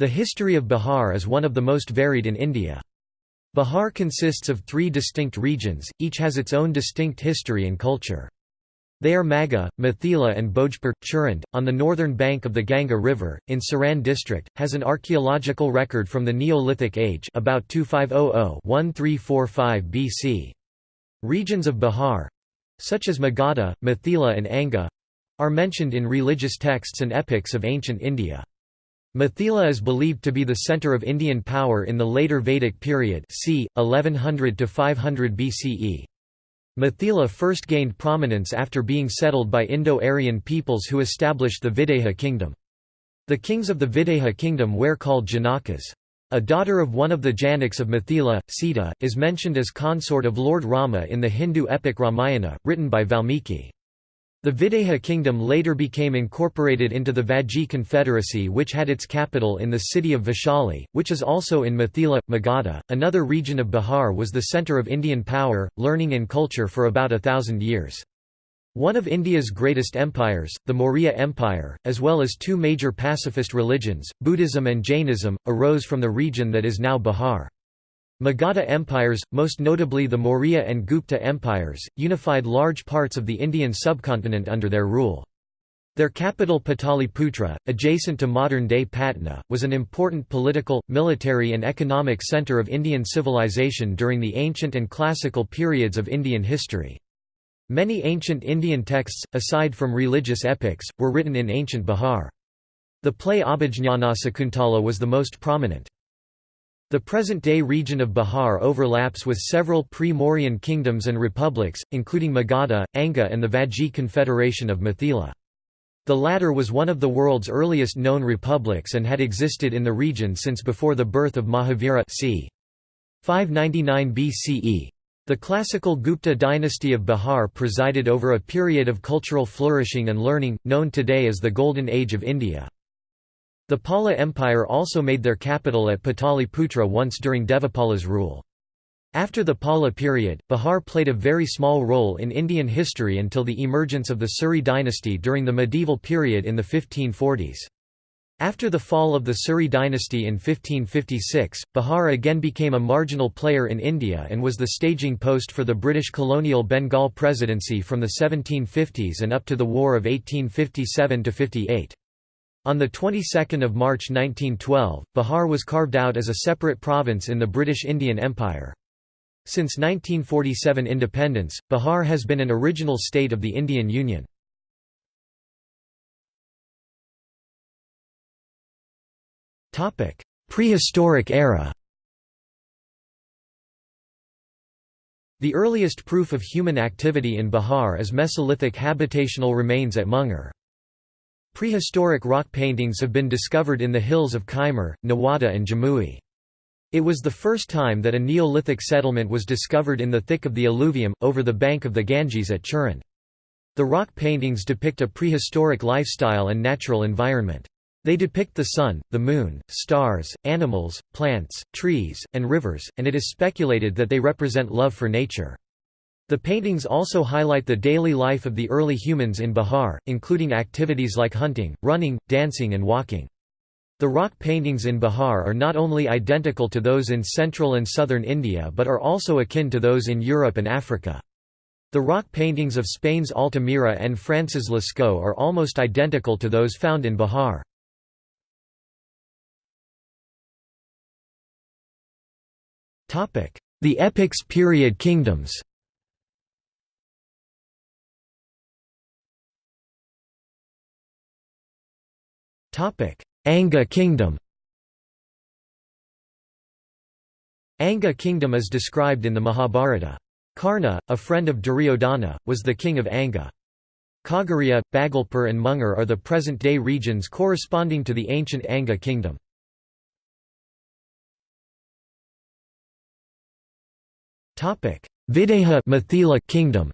The history of Bihar is one of the most varied in India. Bihar consists of three distinct regions, each has its own distinct history and culture. They are Magadha, Mithila and Bhojpur. Chirand, on the northern bank of the Ganga River, in Saran district, has an archaeological record from the Neolithic age about 2500-1345 BC. Regions of Bihar—such as Magadha, Mithila and Anga—are mentioned in religious texts and epics of ancient India. Mithila is believed to be the centre of Indian power in the later Vedic period c. 1100 to 500 BCE. Mithila first gained prominence after being settled by Indo-Aryan peoples who established the Videha kingdom. The kings of the Videha kingdom were called Janakas. A daughter of one of the Janaks of Mithila, Sita, is mentioned as consort of Lord Rama in the Hindu epic Ramayana, written by Valmiki. The Videha kingdom later became incorporated into the Vajji Confederacy, which had its capital in the city of Vaishali, which is also in Mithila. Magadha, another region of Bihar, was the centre of Indian power, learning, and culture for about a thousand years. One of India's greatest empires, the Maurya Empire, as well as two major pacifist religions, Buddhism and Jainism, arose from the region that is now Bihar. Magadha empires, most notably the Maurya and Gupta empires, unified large parts of the Indian subcontinent under their rule. Their capital Pataliputra, adjacent to modern-day Patna, was an important political, military and economic centre of Indian civilization during the ancient and classical periods of Indian history. Many ancient Indian texts, aside from religious epics, were written in ancient Bihar. The play Abhijnana Sakuntala was the most prominent. The present-day region of Bihar overlaps with several pre-Mauryan kingdoms and republics, including Magadha, Anga and the Vajji Confederation of Mithila. The latter was one of the world's earliest known republics and had existed in the region since before the birth of Mahavira c. 599 BCE. The classical Gupta dynasty of Bihar presided over a period of cultural flourishing and learning, known today as the Golden Age of India. The Pala Empire also made their capital at Pataliputra once during Devapala's rule. After the Pala period, Bihar played a very small role in Indian history until the emergence of the Suri dynasty during the medieval period in the 1540s. After the fall of the Suri dynasty in 1556, Bihar again became a marginal player in India and was the staging post for the British colonial Bengal presidency from the 1750s and up to the War of 1857–58. On the 22nd of March 1912, Bihar was carved out as a separate province in the British Indian Empire. Since 1947 independence, Bihar has been an original state of the Indian Union. Prehistoric era The earliest proof of human activity in Bihar is Mesolithic habitational remains at Munger. Prehistoric rock paintings have been discovered in the hills of Kaimur, Nawada and Jamui. It was the first time that a Neolithic settlement was discovered in the thick of the alluvium, over the bank of the Ganges at Chirand. The rock paintings depict a prehistoric lifestyle and natural environment. They depict the sun, the moon, stars, animals, plants, trees, and rivers, and it is speculated that they represent love for nature. The paintings also highlight the daily life of the early humans in Bihar, including activities like hunting, running, dancing and walking. The rock paintings in Bihar are not only identical to those in central and southern India but are also akin to those in Europe and Africa. The rock paintings of Spain's Altamira and France's Lascaux are almost identical to those found in Bihar. The epics period kingdoms Anga kingdom Anga kingdom is described in the Mahabharata. Karna, a friend of Duryodhana, was the king of Anga. Khagariya, Bhagalpur and Munger are the present-day regions corresponding to the ancient Anga kingdom. Videha Mithila kingdom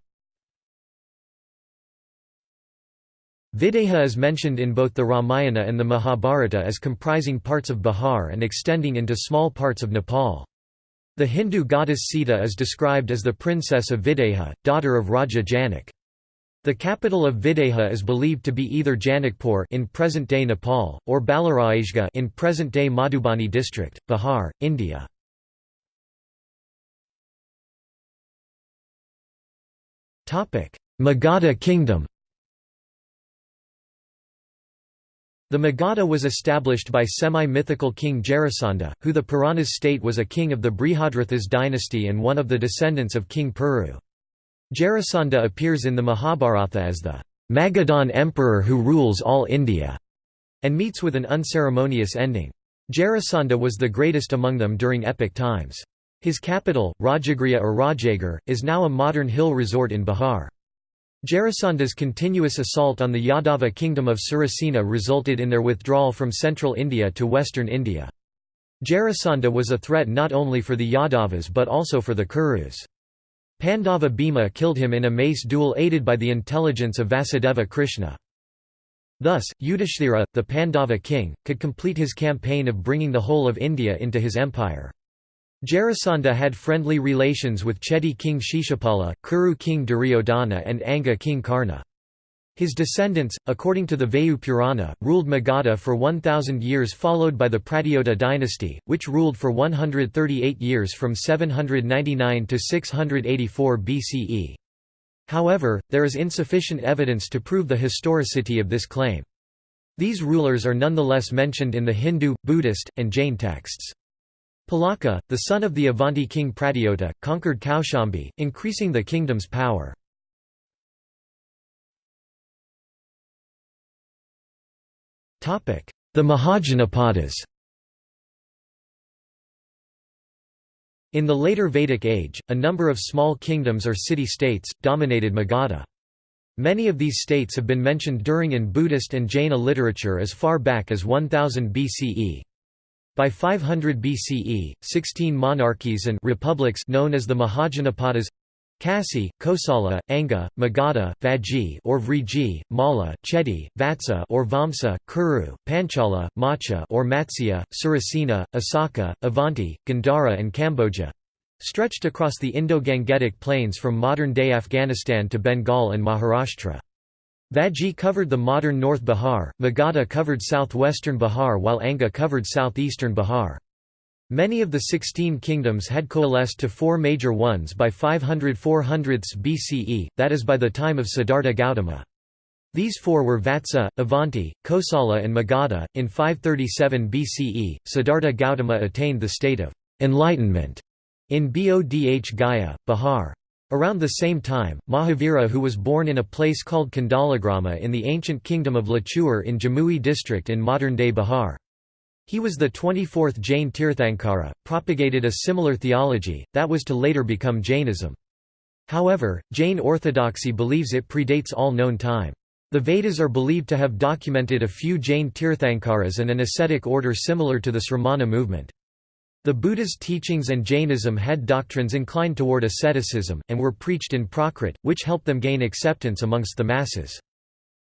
Videha is mentioned in both the Ramayana and the Mahabharata as comprising parts of Bihar and extending into small parts of Nepal. The Hindu goddess Sita is described as the princess of Videha, daughter of Raja Janak. The capital of Videha is believed to be either Janakpur in present-day Nepal, or Balaraishga in present-day Madhubani district, Bihar, India. Magadha kingdom The Magadha was established by semi-mythical king Jarasandha, who the Puranas state was a king of the Brihadratha's dynasty and one of the descendants of King Puru. Jarasandha appears in the Mahabharata as the Magadhan emperor who rules all India, and meets with an unceremonious ending. Jarasandha was the greatest among them during epic times. His capital, Rajagriha or Rajgir, is now a modern hill resort in Bihar. Jarasandha's continuous assault on the Yadava kingdom of Surasena resulted in their withdrawal from central India to western India. Jarasandha was a threat not only for the Yadavas but also for the Kurus. Pandava Bhima killed him in a mace duel aided by the intelligence of Vasudeva Krishna. Thus, Yudhishthira, the Pandava king, could complete his campaign of bringing the whole of India into his empire. Jarasandha had friendly relations with Chedi king Shishupala, Kuru king Duryodhana and Anga king Karna. His descendants, according to the Vayu Purana, ruled Magadha for 1,000 years followed by the Pradyota dynasty, which ruled for 138 years from 799 to 684 BCE. However, there is insufficient evidence to prove the historicity of this claim. These rulers are nonetheless mentioned in the Hindu, Buddhist, and Jain texts. Pulaka, the son of the Avanti king Pradyota, conquered Kaushambi, increasing the kingdom's power. The Mahajanapadas In the later Vedic age, a number of small kingdoms or city-states, dominated Magadha. Many of these states have been mentioned during in Buddhist and Jaina literature as far back as 1000 BCE. By 500 BCE, 16 monarchies and republics known as the Mahajanapadas Kasi, Kosala, Anga, Magadha, Vajji or Vriji, Malla, Chedi, Vatsa or Vamsa, Kuru, Panchala, Macha or Matsya, Surasena, Asaka, Avanti, Gandhara and Kamboja stretched across the Indo-Gangetic plains from modern-day Afghanistan to Bengal and Maharashtra. Vajji covered the modern North Bihar, Magadha covered southwestern Bihar while Anga covered southeastern Bihar. Many of the sixteen kingdoms had coalesced to four major ones by 500 400 BCE, that is by the time of Siddhartha Gautama. These four were Vatsa, Avanti, Kosala and Magadha. In 537 BCE, Siddhartha Gautama attained the state of enlightenment in Bodh Gaya, Bihar. Around the same time, Mahavira who was born in a place called Kandalagrama in the ancient kingdom of Lachur in Jamui district in modern-day Bihar. He was the 24th Jain Tirthankara, propagated a similar theology, that was to later become Jainism. However, Jain orthodoxy believes it predates all known time. The Vedas are believed to have documented a few Jain Tirthankaras and an ascetic order similar to the Sramana movement. The Buddha's teachings and Jainism had doctrines inclined toward asceticism, and were preached in Prakrit, which helped them gain acceptance amongst the masses.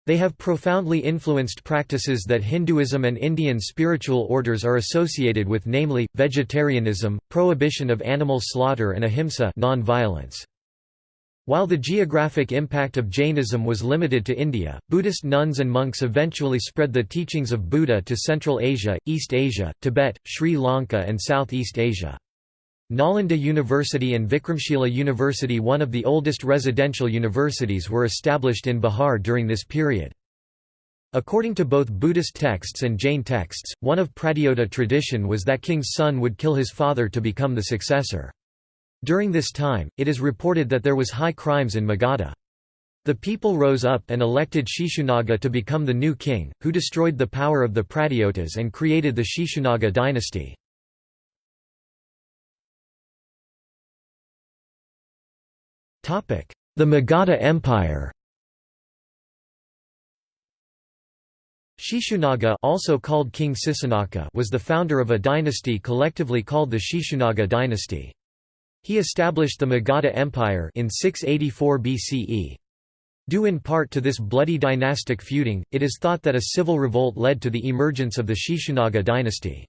They have profoundly influenced practices that Hinduism and Indian spiritual orders are associated with namely, vegetarianism, prohibition of animal slaughter and ahimsa non-violence. While the geographic impact of Jainism was limited to India, Buddhist nuns and monks eventually spread the teachings of Buddha to Central Asia, East Asia, Tibet, Sri Lanka and Southeast Asia. Nalanda University and Vikramshila University one of the oldest residential universities were established in Bihar during this period. According to both Buddhist texts and Jain texts, one of Pradyota tradition was that king's son would kill his father to become the successor. During this time, it is reported that there was high crimes in Magadha. The people rose up and elected Shishunaga to become the new king, who destroyed the power of the Pradyotas and created the Shishunaga dynasty. The Magadha Empire Shishunaga also called King was the founder of a dynasty collectively called the Shishunaga dynasty. He established the Magadha Empire in 684 BCE. Due in part to this bloody dynastic feuding, it is thought that a civil revolt led to the emergence of the Shishunaga dynasty.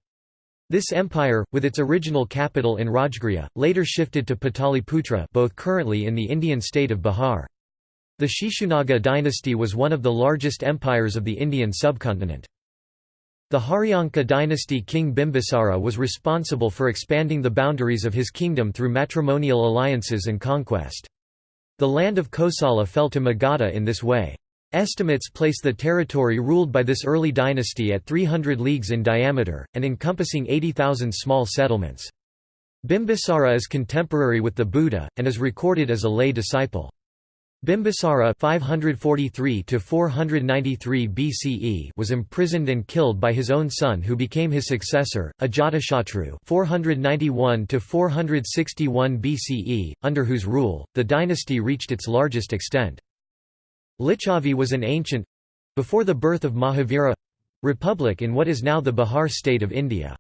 This empire, with its original capital in Rajgriha, later shifted to Pataliputra both currently in the Indian state of Bihar. The Shishunaga dynasty was one of the largest empires of the Indian subcontinent. The Haryanka dynasty king Bimbisara was responsible for expanding the boundaries of his kingdom through matrimonial alliances and conquest. The land of Kosala fell to Magadha in this way. Estimates place the territory ruled by this early dynasty at 300 leagues in diameter, and encompassing 80,000 small settlements. Bimbisara is contemporary with the Buddha, and is recorded as a lay disciple. Bimbisara 543 BCE was imprisoned and killed by his own son who became his successor, Ajatashatru 491 BCE, under whose rule, the dynasty reached its largest extent. Licchavi was an ancient—before the birth of Mahavira—republic in what is now the Bihar state of India.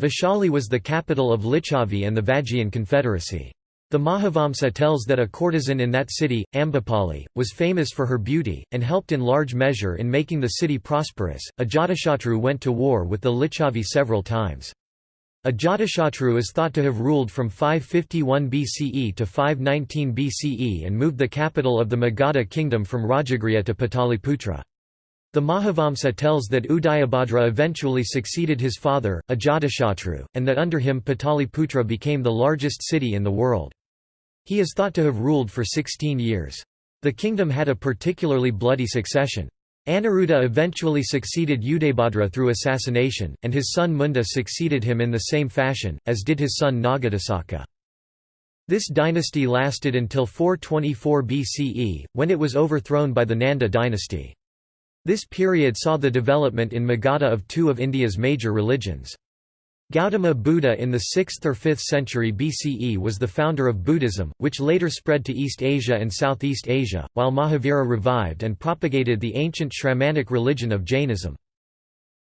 Vaishali was the capital of Licchavi and the Vajjian Confederacy. The Mahavamsa tells that a courtesan in that city, Ambapali, was famous for her beauty, and helped in large measure in making the city prosperous. Ajatashatru went to war with the Licchavi several times. Ajatashatru is thought to have ruled from 551 BCE to 519 BCE and moved the capital of the Magadha kingdom from Rajagriha to Pataliputra. The Mahavamsa tells that Udayabhadra eventually succeeded his father, Ajatashatru, and that under him Pataliputra became the largest city in the world. He is thought to have ruled for 16 years. The kingdom had a particularly bloody succession. Aniruddha eventually succeeded Udayabhadra through assassination, and his son Munda succeeded him in the same fashion, as did his son Nagadasaka. This dynasty lasted until 424 BCE, when it was overthrown by the Nanda dynasty. This period saw the development in Magadha of two of India's major religions. Gautama Buddha in the 6th or 5th century BCE was the founder of Buddhism, which later spread to East Asia and Southeast Asia, while Mahavira revived and propagated the ancient Shramanic religion of Jainism.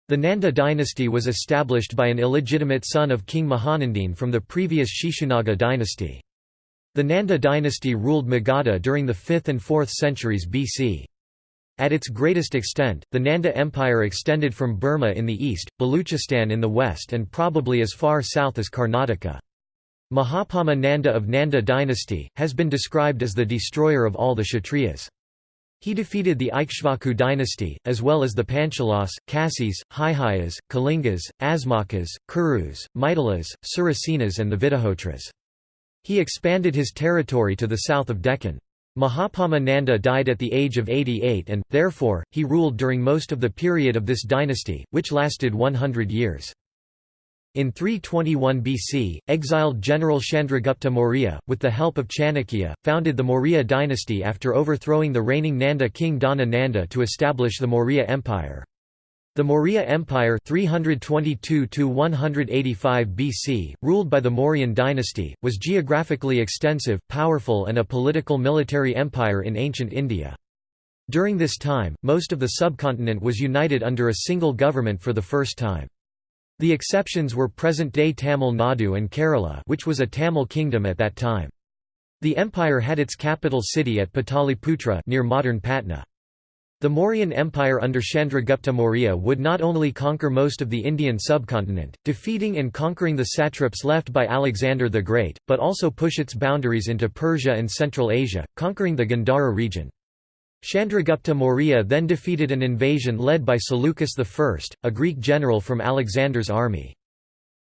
The Nanda dynasty was established by an illegitimate son of King Mahanandin from the previous Shishunaga dynasty. The Nanda dynasty ruled Magadha during the 5th and 4th centuries BC. At its greatest extent, the Nanda Empire extended from Burma in the east, Baluchistan in the west and probably as far south as Karnataka. Mahapadma Nanda of Nanda dynasty, has been described as the destroyer of all the Kshatriyas. He defeated the Ikshvaku dynasty, as well as the Panchalas, Kasis, Haihayas, Kalingas, Asmakas, Kurus, Maithilas, Surasenas and the Vitihotras. He expanded his territory to the south of Deccan. Mahapadma Nanda died at the age of 88 and, therefore, he ruled during most of the period of this dynasty, which lasted 100 years. In 321 BC, exiled general Chandragupta Maurya, with the help of Chanakya, founded the Maurya dynasty after overthrowing the reigning Nanda king Dhana Nanda to establish the Maurya Empire. The Maurya Empire 322 BC, ruled by the Mauryan dynasty, was geographically extensive, powerful and a political military empire in ancient India. During this time, most of the subcontinent was united under a single government for the first time. The exceptions were present-day Tamil Nadu and Kerala which was a Tamil kingdom at that time. The empire had its capital city at Pataliputra near modern Patna. The Mauryan Empire under Chandragupta Maurya would not only conquer most of the Indian subcontinent, defeating and conquering the satraps left by Alexander the Great, but also push its boundaries into Persia and Central Asia, conquering the Gandhara region. Chandragupta Maurya then defeated an invasion led by Seleucus I, a Greek general from Alexander's army.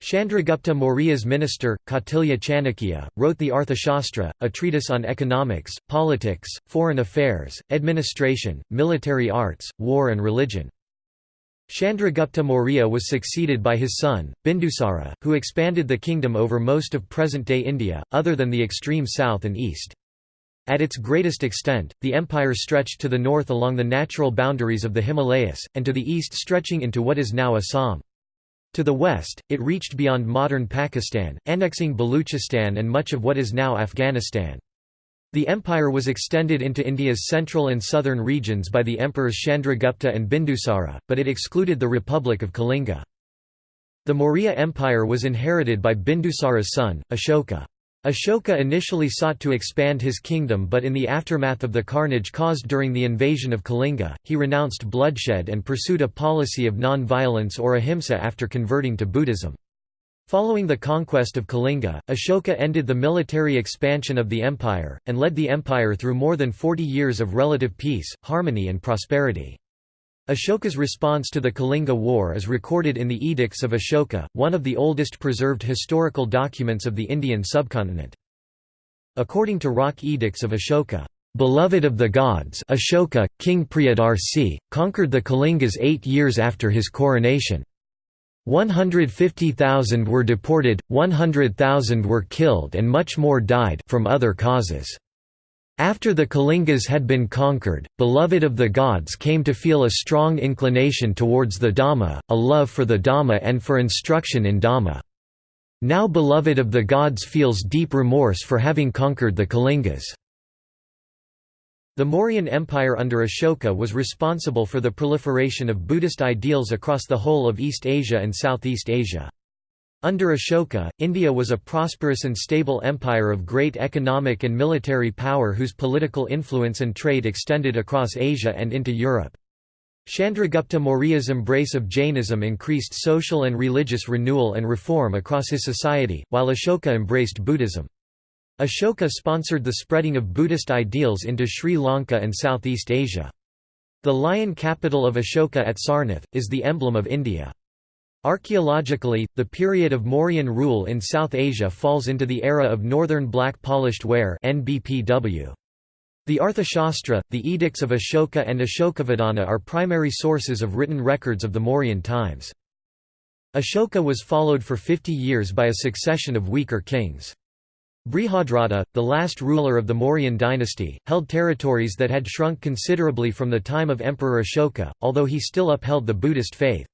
Chandragupta Maurya's minister, Kautilya Chanakya, wrote the Arthashastra, a treatise on economics, politics, foreign affairs, administration, military arts, war and religion. Chandragupta Maurya was succeeded by his son, Bindusara, who expanded the kingdom over most of present-day India, other than the extreme south and east. At its greatest extent, the empire stretched to the north along the natural boundaries of the Himalayas, and to the east stretching into what is now Assam. To the west, it reached beyond modern Pakistan, annexing Baluchistan and much of what is now Afghanistan. The empire was extended into India's central and southern regions by the emperors Chandragupta and Bindusara, but it excluded the Republic of Kalinga. The Maurya Empire was inherited by Bindusara's son, Ashoka. Ashoka initially sought to expand his kingdom but in the aftermath of the carnage caused during the invasion of Kalinga, he renounced bloodshed and pursued a policy of non-violence or ahimsa after converting to Buddhism. Following the conquest of Kalinga, Ashoka ended the military expansion of the empire, and led the empire through more than 40 years of relative peace, harmony and prosperity. Ashoka's response to the Kalinga War is recorded in the Edicts of Ashoka, one of the oldest preserved historical documents of the Indian subcontinent. According to Rock Edicts of Ashoka, "...beloved of the gods Ashoka, King Priyadarsi, conquered the Kalingas eight years after his coronation. 150,000 were deported, 100,000 were killed and much more died from other causes. After the Kalingas had been conquered, beloved of the gods came to feel a strong inclination towards the Dhamma, a love for the Dhamma and for instruction in Dhamma. Now beloved of the gods feels deep remorse for having conquered the Kalingas. The Mauryan Empire under Ashoka was responsible for the proliferation of Buddhist ideals across the whole of East Asia and Southeast Asia. Under Ashoka, India was a prosperous and stable empire of great economic and military power whose political influence and trade extended across Asia and into Europe. Chandragupta Maurya's embrace of Jainism increased social and religious renewal and reform across his society, while Ashoka embraced Buddhism. Ashoka sponsored the spreading of Buddhist ideals into Sri Lanka and Southeast Asia. The lion capital of Ashoka at Sarnath, is the emblem of India. Archaeologically, the period of Mauryan rule in South Asia falls into the era of Northern Black Polished Ware NBPW. The Arthashastra, the Edicts of Ashoka and Ashokavadana are primary sources of written records of the Mauryan times. Ashoka was followed for 50 years by a succession of weaker kings. Brihadratha, the last ruler of the Mauryan dynasty, held territories that had shrunk considerably from the time of Emperor Ashoka, although he still upheld the Buddhist faith.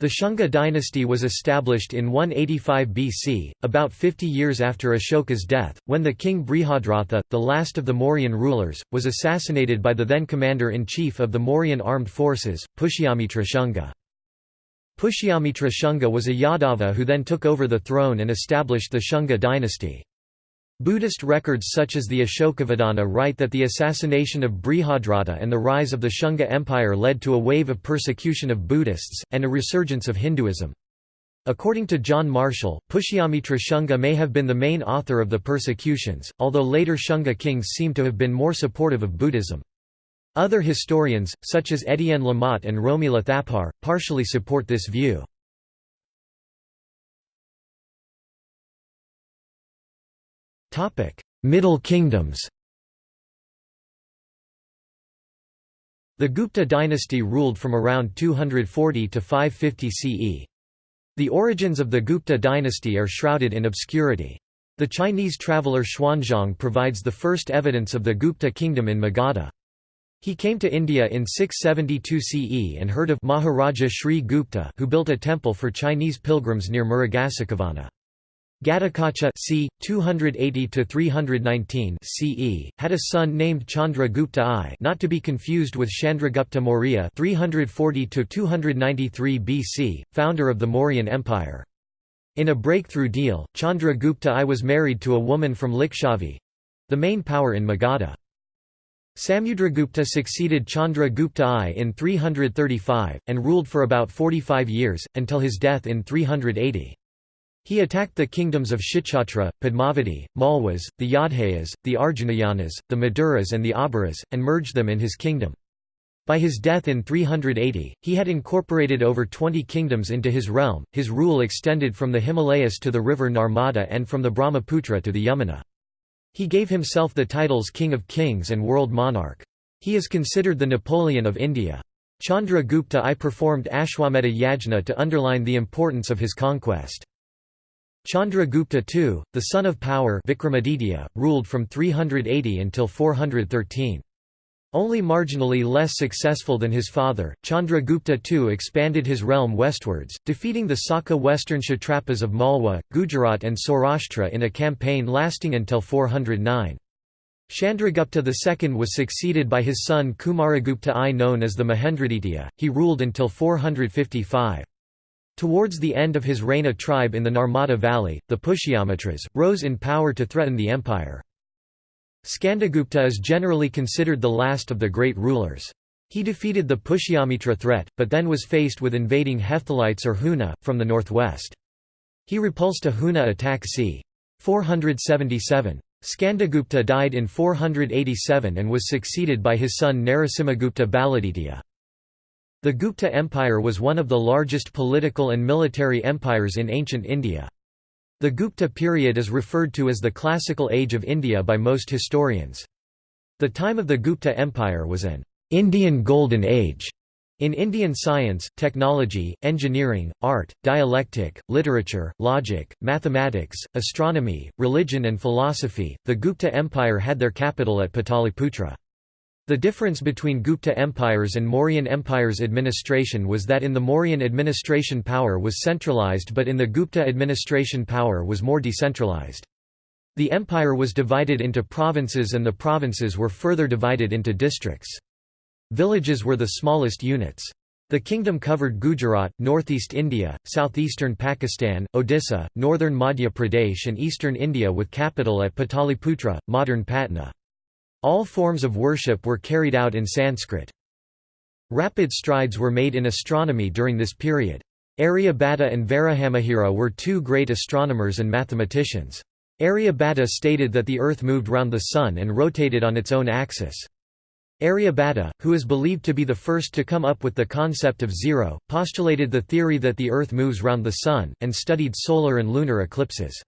The Shunga dynasty was established in 185 BC, about 50 years after Ashoka's death, when the king Brihadratha, the last of the Mauryan rulers, was assassinated by the then commander-in-chief of the Mauryan armed forces, Pushyamitra Shunga. Pushyamitra Shunga was a Yadava who then took over the throne and established the Shunga dynasty. Buddhist records such as the Ashokavadana write that the assassination of Brihadratha and the rise of the Shunga Empire led to a wave of persecution of Buddhists, and a resurgence of Hinduism. According to John Marshall, Pushyamitra Shunga may have been the main author of the persecutions, although later Shunga kings seem to have been more supportive of Buddhism. Other historians, such as Etienne Lamotte and Romila Thapar, partially support this view. Middle Kingdoms The Gupta dynasty ruled from around 240 to 550 CE. The origins of the Gupta dynasty are shrouded in obscurity. The Chinese traveller Xuanzang provides the first evidence of the Gupta kingdom in Magadha. He came to India in 672 CE and heard of Maharaja Sri Gupta who built a temple for Chinese pilgrims near Murugashikavana. Ghatotkacha c. 280–319 CE, had a son named Chandra Gupta I not to be confused with Chandragupta Maurya 340–293 BC, founder of the Mauryan Empire. In a breakthrough deal, Chandra Gupta I was married to a woman from Lichavi—the main power in Magadha. Samudragupta succeeded Chandra Gupta I in 335, and ruled for about 45 years, until his death in 380. He attacked the kingdoms of Kshitra, Padmavati, Malwas, the Yodhayas, the Arjunayanas, the Maduras and the Abhiras, and merged them in his kingdom. By his death in 380, he had incorporated over 20 kingdoms into his realm. His rule extended from the Himalayas to the river Narmada and from the Brahmaputra to the Yamuna. He gave himself the titles King of Kings and World Monarch. He is considered the Napoleon of India. Chandra Gupta I performed Ashwamedha Yajna to underline the importance of his conquest. Chandragupta II, the son of power Vikramaditya, ruled from 380 until 413. Only marginally less successful than his father, Chandragupta II expanded his realm westwards, defeating the Saka western Kshatrapas of Malwa, Gujarat and Saurashtra in a campaign lasting until 409. Chandragupta II was succeeded by his son Kumaragupta I known as the Mahendraditya, he ruled until 455. Towards the end of his reign a tribe in the Narmada Valley, the Pushyamitras, rose in power to threaten the empire. Skandagupta is generally considered the last of the great rulers. He defeated the Pushyamitra threat, but then was faced with invading Hephthalites or Huna, from the northwest. He repulsed a Huna attack c. 477. Skandagupta died in 487 and was succeeded by his son Narasimhagupta Baladitya. The Gupta Empire was one of the largest political and military empires in ancient India. The Gupta period is referred to as the classical age of India by most historians. The time of the Gupta Empire was an Indian Golden Age in Indian science, technology, engineering, art, dialectic, literature, logic, mathematics, astronomy, religion and philosophy. The Gupta Empire had their capital at Pataliputra. The difference between Gupta empires and Mauryan empire's administration was that in the Mauryan administration power was centralized but in the Gupta administration power was more decentralized. The empire was divided into provinces and the provinces were further divided into districts. Villages were the smallest units. The kingdom covered Gujarat, northeast India, southeastern Pakistan, Odisha, northern Madhya Pradesh and eastern India with capital at Pataliputra, modern Patna. All forms of worship were carried out in Sanskrit. Rapid strides were made in astronomy during this period. Aryabhata and Varahamihira were two great astronomers and mathematicians. Aryabhata stated that the Earth moved round the Sun and rotated on its own axis. Aryabhata, who is believed to be the first to come up with the concept of zero, postulated the theory that the Earth moves round the Sun, and studied solar and lunar eclipses.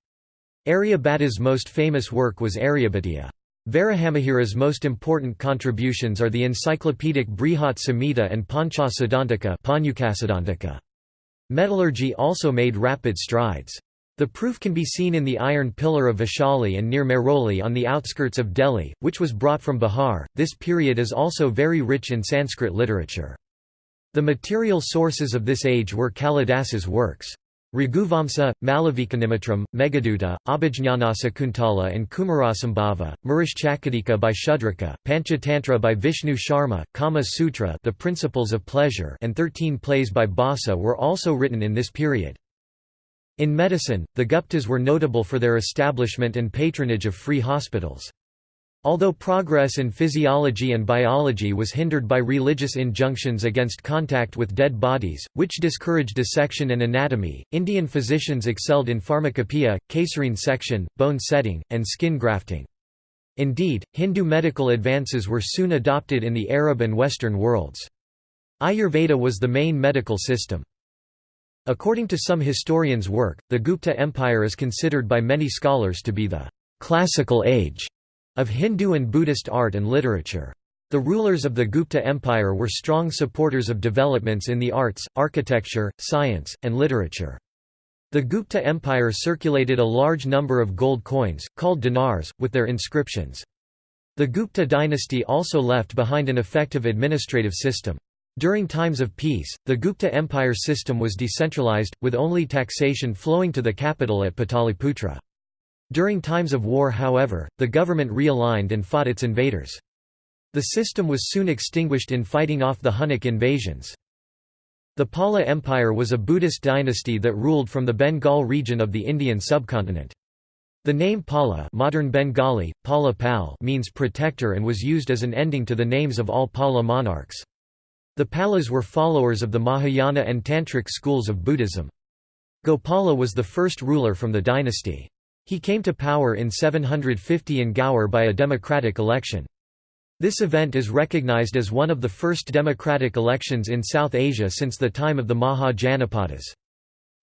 Aryabhata's most famous work was Aryabhatiya. Varahamihira's most important contributions are the encyclopedic Brihat Samhita and Pancha Siddhantika. Metallurgy also made rapid strides. The proof can be seen in the iron pillar of Vaishali and near Mehrauli on the outskirts of Delhi, which was brought from Bihar. This period is also very rich in Sanskrit literature. The material sources of this age were Kalidasa's works. Raghuvamsa, Malavikagnimitram, Meghaduta, Abhijñanasakuntala and Kumarasambhava, Murishchakadika by Shudraka, Panchatantra by Vishnu Sharma, Kama Sutra the Principles of Pleasure and thirteen plays by Bhasa were also written in this period. In medicine, the Guptas were notable for their establishment and patronage of free hospitals. Although progress in physiology and biology was hindered by religious injunctions against contact with dead bodies, which discouraged dissection and anatomy, Indian physicians excelled in pharmacopoeia, caesarean section, bone setting, and skin grafting. Indeed, Hindu medical advances were soon adopted in the Arab and Western worlds. Ayurveda was the main medical system. According to some historians' work, the Gupta Empire is considered by many scholars to be the classical age of Hindu and Buddhist art and literature. The rulers of the Gupta Empire were strong supporters of developments in the arts, architecture, science, and literature. The Gupta Empire circulated a large number of gold coins, called dinars, with their inscriptions. The Gupta dynasty also left behind an effective administrative system. During times of peace, the Gupta Empire system was decentralized, with only taxation flowing to the capital at Pataliputra. During times of war however, the government realigned and fought its invaders. The system was soon extinguished in fighting off the Hunnic invasions. The Pala Empire was a Buddhist dynasty that ruled from the Bengal region of the Indian subcontinent. The name Pala modern Bengali, Pala Pal means protector and was used as an ending to the names of all Pala monarchs. The Palas were followers of the Mahayana and Tantric schools of Buddhism. Gopala was the first ruler from the dynasty. He came to power in 750 in Gaur by a democratic election. This event is recognized as one of the first democratic elections in South Asia since the time of the Maha Janapadas.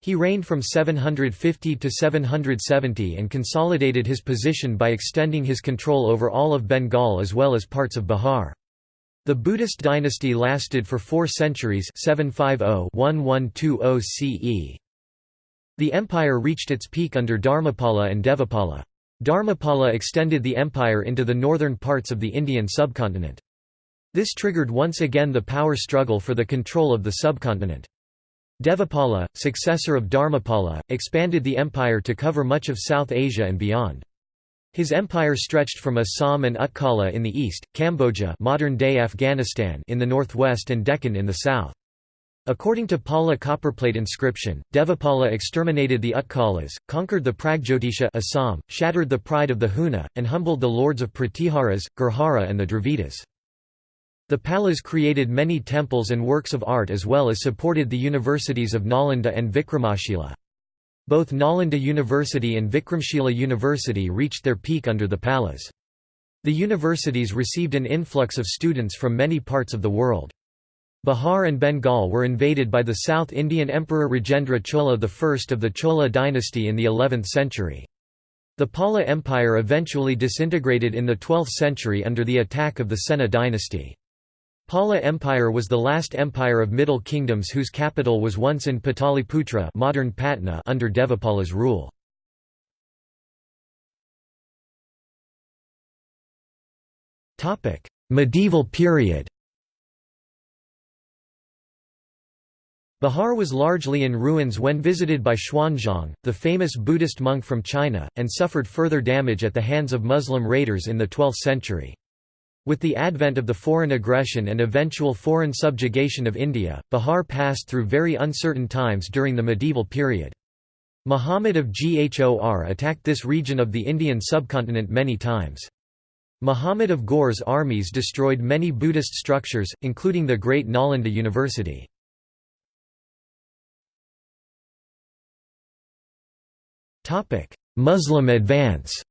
He reigned from 750 to 770 and consolidated his position by extending his control over all of Bengal as well as parts of Bihar. The Buddhist dynasty lasted for four centuries 750–1120 CE. The empire reached its peak under Dharmapala and Devapala. Dharmapala extended the empire into the northern parts of the Indian subcontinent. This triggered once again the power struggle for the control of the subcontinent. Devapala, successor of Dharmapala, expanded the empire to cover much of South Asia and beyond. His empire stretched from Assam and Utkala in the east, Kamboja modern-day Afghanistan in the northwest and Deccan in the south. According to Pala copperplate inscription, Devapala exterminated the Utkalas, conquered the Pragjotisha Assam, shattered the pride of the Huna, and humbled the lords of Pratiharas, Gurjara and the Dravidas. The Palas created many temples and works of art as well as supported the universities of Nalanda and Vikramashila. Both Nalanda University and Vikramshila University reached their peak under the Palas. The universities received an influx of students from many parts of the world. Bihar and Bengal were invaded by the South Indian Emperor Rajendra Chola I of the Chola dynasty in the 11th century. The Pala Empire eventually disintegrated in the 12th century under the attack of the Sena dynasty. Pala Empire was the last empire of Middle Kingdoms whose capital was once in Pataliputra modern Patna under Devapala's rule. medieval period Bihar was largely in ruins when visited by Xuanzang, the famous Buddhist monk from China, and suffered further damage at the hands of Muslim raiders in the 12th century. With the advent of the foreign aggression and eventual foreign subjugation of India, Bihar passed through very uncertain times during the medieval period. Muhammad of Ghor attacked this region of the Indian subcontinent many times. Muhammad of Ghor's armies destroyed many Buddhist structures, including the great Nalanda University. Muslim advance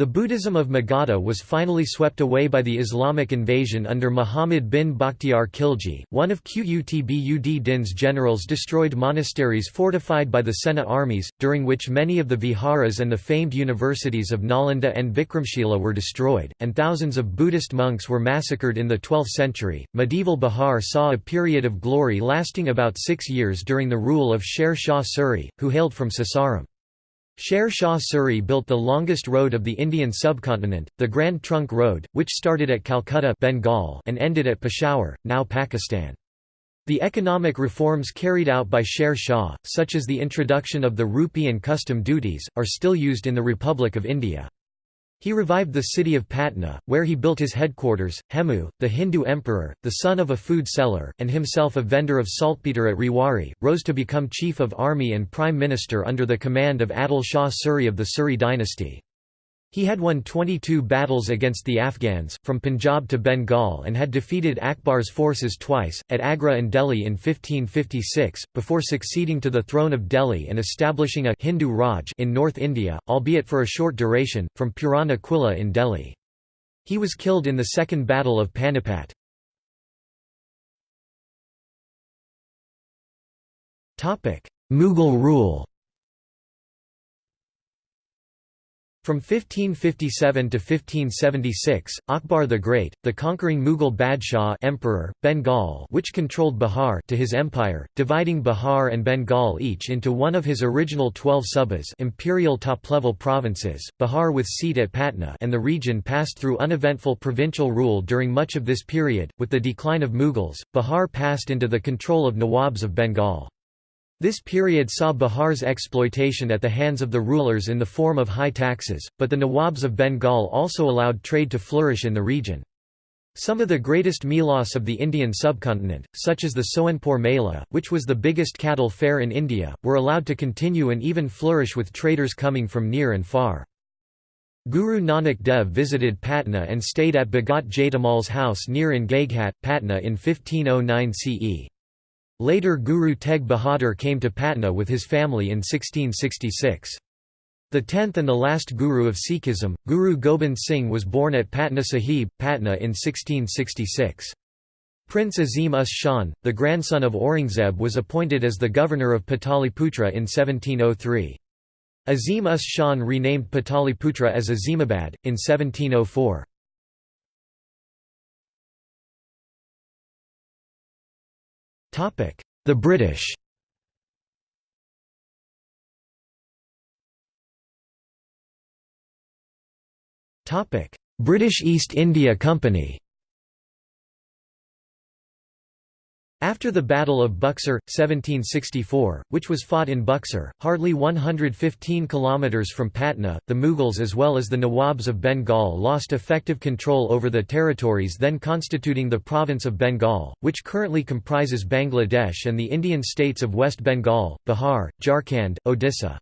The Buddhism of Magadha was finally swept away by the Islamic invasion under Muhammad bin Bakhtiar Khilji. One of Qutb Din's generals destroyed monasteries fortified by the Sena armies, during which many of the viharas and the famed universities of Nalanda and Vikramshila were destroyed, and thousands of Buddhist monks were massacred in the 12th century. Medieval Bihar saw a period of glory lasting about six years during the rule of Sher Shah Suri, who hailed from Sasaram. Sher Shah Suri built the longest road of the Indian subcontinent, the Grand Trunk Road, which started at Calcutta Bengal and ended at Peshawar, now Pakistan. The economic reforms carried out by Sher Shah, such as the introduction of the rupee and custom duties, are still used in the Republic of India. He revived the city of Patna, where he built his headquarters. Hemu, the Hindu emperor, the son of a food seller, and himself a vendor of saltpeter at Rewari, rose to become chief of army and prime minister under the command of Adil Shah Suri of the Suri dynasty. He had won 22 battles against the Afghans, from Punjab to Bengal and had defeated Akbar's forces twice, at Agra and Delhi in 1556, before succeeding to the throne of Delhi and establishing a Hindu Raj in North India, albeit for a short duration, from Purana Quilla in Delhi. He was killed in the Second Battle of Panipat. Mughal rule From 1557 to 1576, Akbar the Great, the conquering Mughal Badshah emperor, Bengal which controlled Bihar to his empire, dividing Bihar and Bengal each into one of his original twelve subas imperial top-level provinces, Bihar with seat at Patna and the region passed through uneventful provincial rule during much of this period. With the decline of Mughals, Bihar passed into the control of Nawabs of Bengal. This period saw Bihar's exploitation at the hands of the rulers in the form of high taxes, but the Nawabs of Bengal also allowed trade to flourish in the region. Some of the greatest melas of the Indian subcontinent, such as the Sonepur Mela, which was the biggest cattle fair in India, were allowed to continue and even flourish with traders coming from near and far. Guru Nanak Dev visited Patna and stayed at Bhagat Jaidamal's house near in Gaighat, Patna in 1509 CE. Later Guru Tegh Bahadur came to Patna with his family in 1666. The tenth and the last Guru of Sikhism, Guru Gobind Singh was born at Patna Sahib, Patna in 1666. Prince Azim Us Shan, the grandson of Aurangzeb was appointed as the governor of Pataliputra in 1703. Azim Us Shan renamed Pataliputra as Azimabad, in 1704. The British. British East India Company After the Battle of Buxar, 1764, which was fought in Buxar, hardly 115 kilometres from Patna, the Mughals as well as the Nawabs of Bengal lost effective control over the territories then constituting the province of Bengal, which currently comprises Bangladesh and the Indian states of West Bengal, Bihar, Jharkhand, Odisha.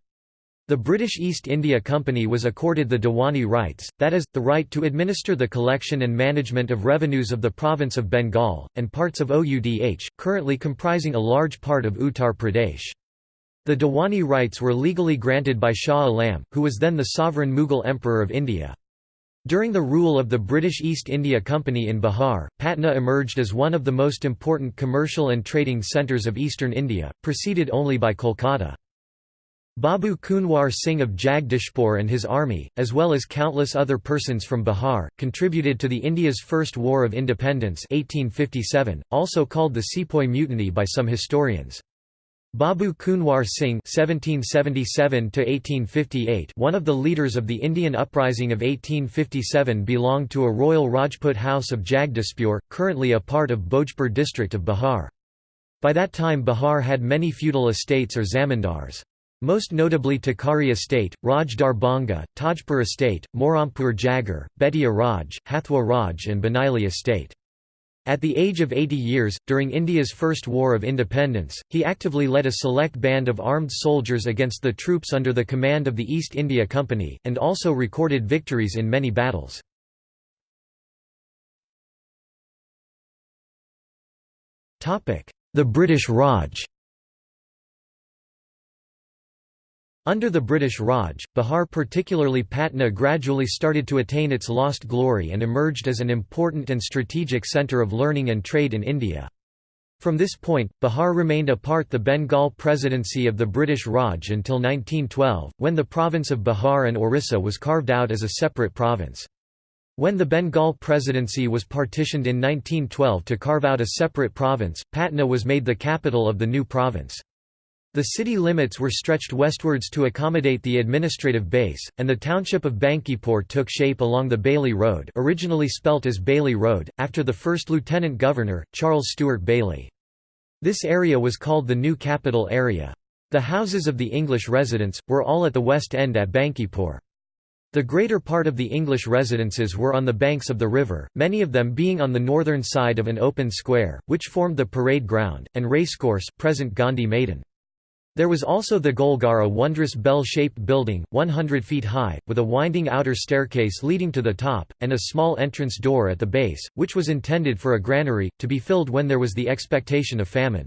The British East India Company was accorded the Diwani rights, that is, the right to administer the collection and management of revenues of the province of Bengal, and parts of Oudh, currently comprising a large part of Uttar Pradesh. The Diwani rights were legally granted by Shah Alam, who was then the sovereign Mughal Emperor of India. During the rule of the British East India Company in Bihar, Patna emerged as one of the most important commercial and trading centres of eastern India, preceded only by Kolkata. Babu Kunwar Singh of Jagdishpur and his army, as well as countless other persons from Bihar, contributed to the India's First War of Independence 1857, also called the Sepoy Mutiny by some historians. Babu Kunwar Singh (1777–1858), one of the leaders of the Indian uprising of 1857, belonged to a royal Rajput house of Jagdishpur, currently a part of Bhojpur district of Bihar. By that time Bihar had many feudal estates or zamindars. Most notably Tekari estate, Raj Darbhanga, Tajpur estate, Morampur Jagar, Bettiah Raj, Hathwa Raj and Banaili estate. At the age of 80 years, during India's First War of Independence, he actively led a select band of armed soldiers against the troops under the command of the East India Company, and also recorded victories in many battles. The British Raj Under the British Raj, Bihar particularly Patna gradually started to attain its lost glory and emerged as an important and strategic centre of learning and trade in India. From this point, Bihar remained a part the Bengal Presidency of the British Raj until 1912, when the province of Bihar and Orissa was carved out as a separate province. When the Bengal Presidency was partitioned in 1912 to carve out a separate province, Patna was made the capital of the new province. The city limits were stretched westwards to accommodate the administrative base, and the township of Bankipore took shape along the Bailey Road originally spelt as Bailey Road, after the first lieutenant governor, Charles Stewart Bailey. This area was called the New Capital Area. The houses of the English residents, were all at the west end at Bankipore. The greater part of the English residences were on the banks of the river, many of them being on the northern side of an open square, which formed the parade ground, and racecourse present Gandhi Maidan. There was also the Golghar a wondrous bell-shaped building, 100 feet high, with a winding outer staircase leading to the top, and a small entrance door at the base, which was intended for a granary, to be filled when there was the expectation of famine.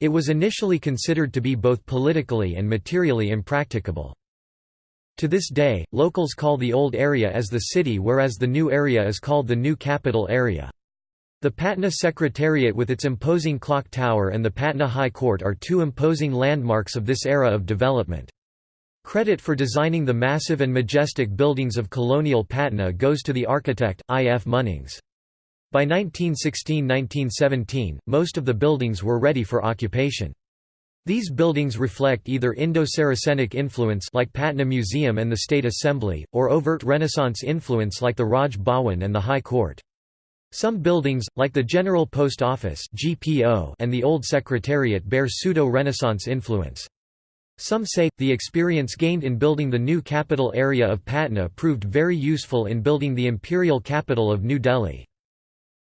It was initially considered to be both politically and materially impracticable. To this day, locals call the old area as the city whereas the new area is called the new capital area. The Patna Secretariat with its imposing clock tower and the Patna High Court are two imposing landmarks of this era of development. Credit for designing the massive and majestic buildings of colonial Patna goes to the architect, I. F. Munnings. By 1916–1917, most of the buildings were ready for occupation. These buildings reflect either Indo-Saracenic influence like Patna Museum and the State Assembly, or overt Renaissance influence like the Raj Bhawan and the High Court. Some buildings, like the General Post Office and the Old Secretariat bear pseudo-Renaissance influence. Some say, the experience gained in building the new capital area of Patna proved very useful in building the imperial capital of New Delhi.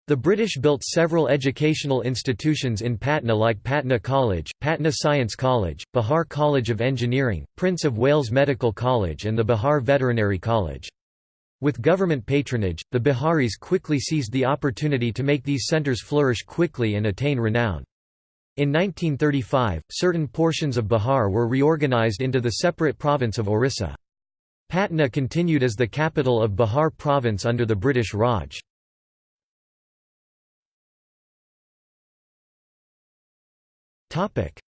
The British built several educational institutions in Patna like Patna College, Patna Science College, Bihar College of Engineering, Prince of Wales Medical College and the Bihar Veterinary College. With government patronage, the Biharis quickly seized the opportunity to make these centres flourish quickly and attain renown. In 1935, certain portions of Bihar were reorganised into the separate province of Orissa. Patna continued as the capital of Bihar province under the British Raj.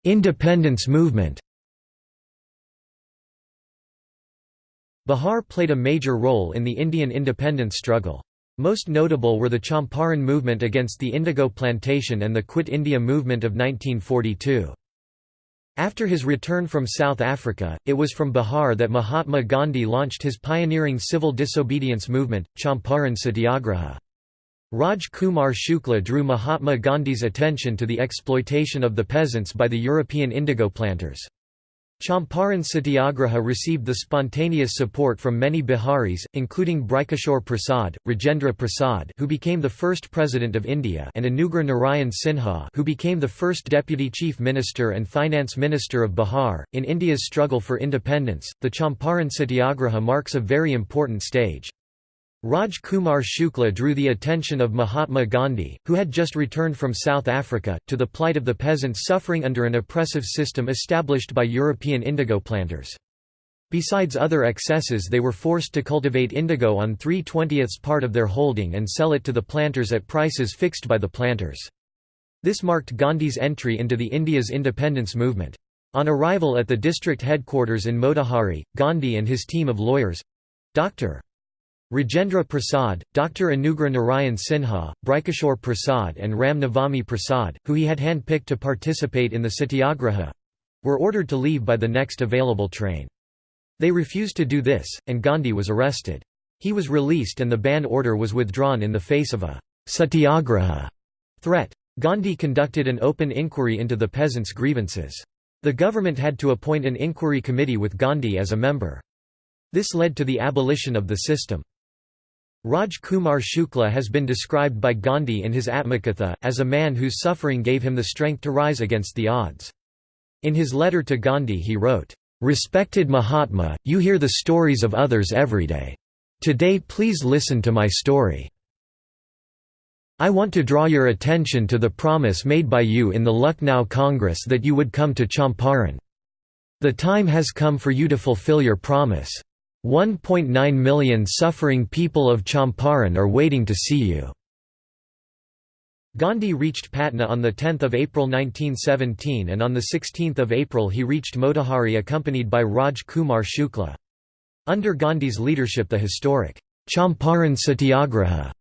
Independence movement Bihar played a major role in the Indian independence struggle. Most notable were the Champaran movement against the indigo plantation and the Quit India movement of 1942. After his return from South Africa, it was from Bihar that Mahatma Gandhi launched his pioneering civil disobedience movement, Champaran Satyagraha. Raj Kumar Shukla drew Mahatma Gandhi's attention to the exploitation of the peasants by the European indigo planters. Champaran Satyagraha received the spontaneous support from many Biharis, including Brajkishore Prasad, Rajendra Prasad who became the first President of India and Anugrah Narayan Sinha who became the first Deputy Chief Minister and Finance Minister of Bihar. In India's struggle for independence, the Champaran Satyagraha marks a very important stage. Raj Kumar Shukla drew the attention of Mahatma Gandhi, who had just returned from South Africa, to the plight of the peasants suffering under an oppressive system established by European indigo planters. Besides other excesses they were forced to cultivate indigo on 3 twentieths part of their holding and sell it to the planters at prices fixed by the planters. This marked Gandhi's entry into the India's independence movement. On arrival at the district headquarters in Motihari, Gandhi and his team of lawyers—Dr. Rajendra Prasad, Dr. Anugrah Narayan Sinha, Brajkishore Prasad and Ram Navami Prasad, who he had handpicked to participate in the satyagraha—were ordered to leave by the next available train. They refused to do this, and Gandhi was arrested. He was released and the ban order was withdrawn in the face of a «satyagraha» threat. Gandhi conducted an open inquiry into the peasants' grievances. The government had to appoint an inquiry committee with Gandhi as a member. This led to the abolition of the system. Raj Kumar Shukla has been described by Gandhi in his Atmakatha, as a man whose suffering gave him the strength to rise against the odds. In his letter to Gandhi he wrote, "'Respected Mahatma, you hear the stories of others every day. Today please listen to my story. I want to draw your attention to the promise made by you in the Lucknow Congress that you would come to Champaran. The time has come for you to fulfill your promise. 1.9 million suffering people of Champaran are waiting to see you." Gandhi reached Patna on 10 April 1917 and on 16 April he reached Motihari accompanied by Raj Kumar Shukla. Under Gandhi's leadership the historic Champaran Satyagraha